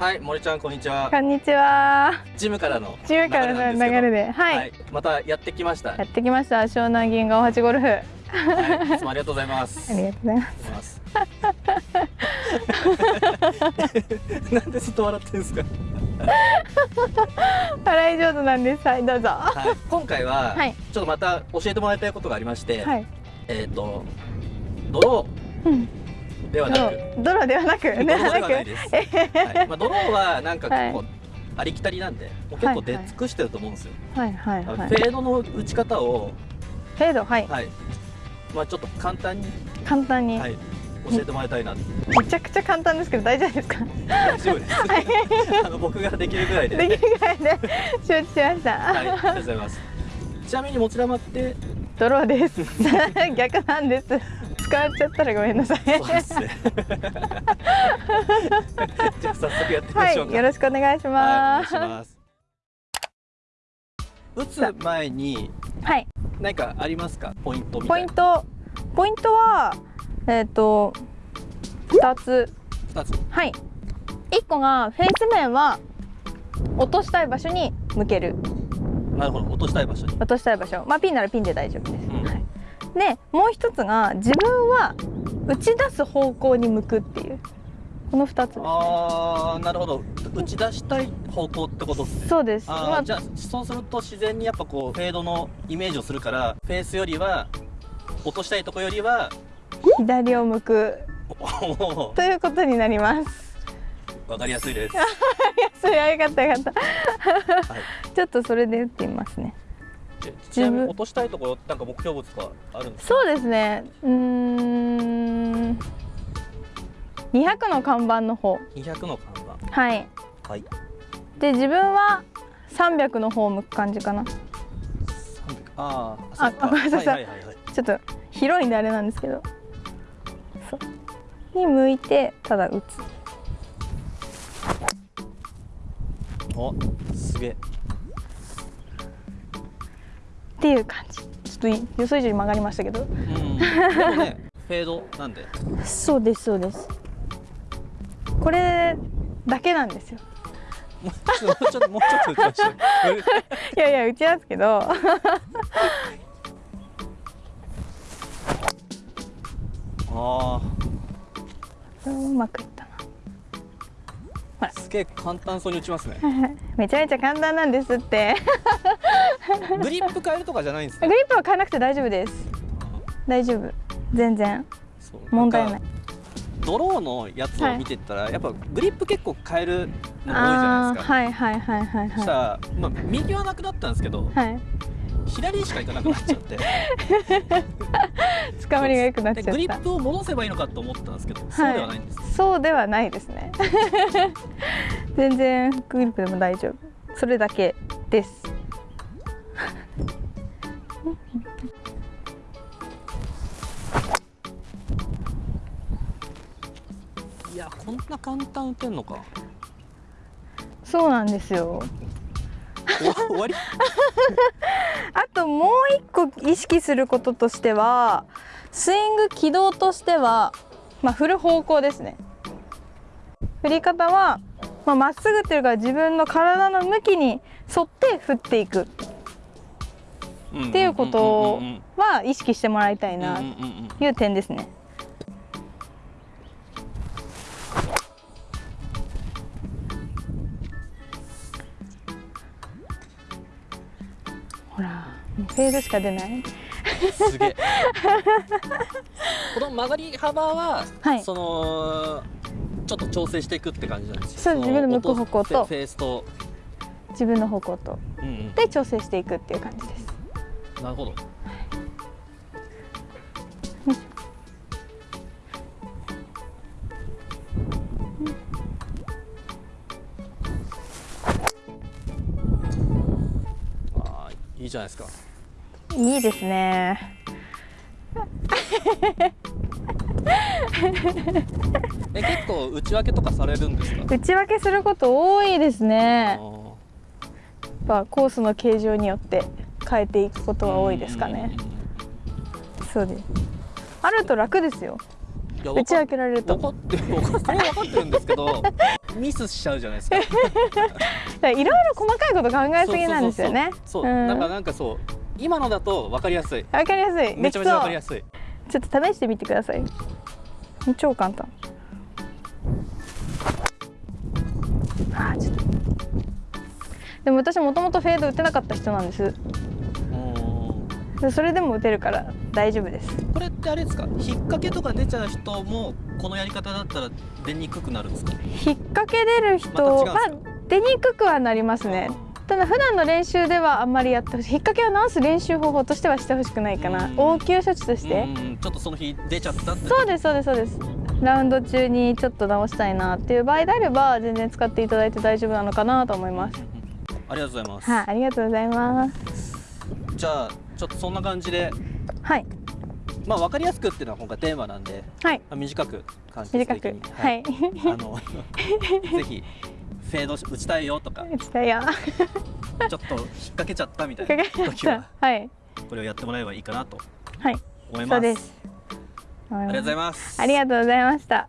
はい、森ちゃん、こんにちはこ。んにちは。ジムからの中からの流れで、はい、はい、またやってきました。やってきました。湘南銀河八ゴルフ。あはい、いつもありがとうございます。ありがとうございます。なんでずっと笑ってんですか？笑い上手なんです。はい、どうぞ。ははい、今回は、はいちょっとまた教えてもらいたいことがありまして、い。えっ、とドロうん。ーではなく、ドロではなく、ドローではないく。です。はい、まあドローはなんか結構、はいありきたりなんで、もう結構出尽くしてると思うんですよ。はいはいはい。フェードの打ち方を、フェード、はい。はい、まあちょっと簡単に、簡単に、はい、教えてもらいたいな。めちゃくちゃ簡単ですけど、大丈夫ですか？大丈夫です。あの僕ができるぐらいで。できるぐらいで承知しました。はい、ありがとうございます。ちなみに持ち玉って、ドローです。逆なんです。使われちゃったらごめんなさい。そうですね。じゃあ早速やってみまはしょうか。い、よろしくお願いします。いします。打つ前にはい、何かありますか？ポイントみポたいな。イント、ポイントは、えっ、と、二つ。二つ。はい。一個がフェイス面は落としたい場所に向ける。なるほど。落としたい場所に。落としたい場所。まあピンならピンで大丈夫です。で、もう一つが自分は打ち出す方向に向くっていう。この二つですね。ああ、なるほど。打ち出したい方向ってことですね。そうです。あまあーじゃあそうすると自然にやっぱこうフェードのイメージをするからフェースよりは落としたいとこよりは左を向くということになります。わかりやすいです。それはよかったよかった。はい。ちょっとそれで打ってみますね。ちちなみに落としたいところなんか目標物とかあるんですか？そうですね。うーん。200の看板の方。200の看はい。板。はい。で自分は300の方を向く感じかな。300あーあごめんなさい。ちょっと広いんであれなんですけど。そう。に向いてただ打つ。おすげえ。っていう感じ。ちょっとい予想以上に曲がりましたけど。ねフェードなんで。そうですそうです。これだけなんですよ。もうちょっともうちょっと打ちましょう。いやいや打ちますけど。あうまくいったあすげえ簡単そうに打ちますね。な。めちゃめちゃ簡単なんですって。グリップ変えるとかじゃないんですグね。リップは変えなくて大丈夫です。大丈夫。全然問題ない。ドローのやつを見てったら、やっぱグリップ結構変えるのが多いじゃないですか。あーはいはいはいはいそしたはら、まあ、右はなくなったんですけどい。はい。左にしか行かなくなっちゃって つかまりが良くなっちゃでグリッった。プを戻せばいいのかと思ったんですけど、そうではないんですそうではないですね。全然グリップでも大丈夫。それだけです。いやこんな簡単打てんのかそうなんですよ。終わり？あともう一個意識することとしては、スイング軌道としては、まあ振る方向ですね。振り方はまあまっすぐっていうか自分の体の向きに沿って振っていくっていうことは意識してもらいたいなという点ですね。フェードしか出ない。すげえ。この曲がり幅は、はい。そのちょっと調整していくって感じなんですよ。のそう自分の向く方向と。音フェースと、自分の方向と。うんうん、で調整していくっていう感じです。なるほど。いいじゃないですかいいですね。え結構内訳とかされるんですか？打ち分けすること多いですあね。ーやっぱコースの形状によって変えていくことが多いですかね。そうです。あると楽ですよ。打ち分けられると。分かってる分 かってるんですけどミスしちゃうじゃないですか いろいろ細かいこと考えすぎなんですよねそうそうそうそう、うんだからなんかそう今のだと分かりやすい。わかりやすい。めちゃめちゃ分かりでやすい。ちょっと試してみてください。超簡単。あーちょっと。でも私もともとフェード打てなかった人なんです。それでも打てるから大丈夫です。これってあれですか？引っ掛けとか出ちゃう人もこのやり方だったら出にくくなるんですか？引っ掛け出る人また違うんまですか？あ出にくくはなりますねただ普段の練習ではあんまりやってほしい。引っ掛けを直す練習方法としてはしてほしくないかな。うん。応急処置として。ちょっとその日出ちゃったってそうですそうですそうです。ラウンド中にちょっと直したいなっていう場合であれば全然使っていただいて大丈夫なのかなと思います。ありがとうございます、はいありがとうございます。じゃあちょっとそんな感じで。はい。まあ分かりやすくっていうのは今回テーマなんで、はい。まあ、短く感じ短く。的にはい。あの ぜひフェード打ちたいよとか。打ちたいよ。ちょっと引っ掛けちゃったみたいかな時はた。は。い。これをやってもらえばいいかなとはい。思います。そうです。ありがとうございまます。ありがとうございました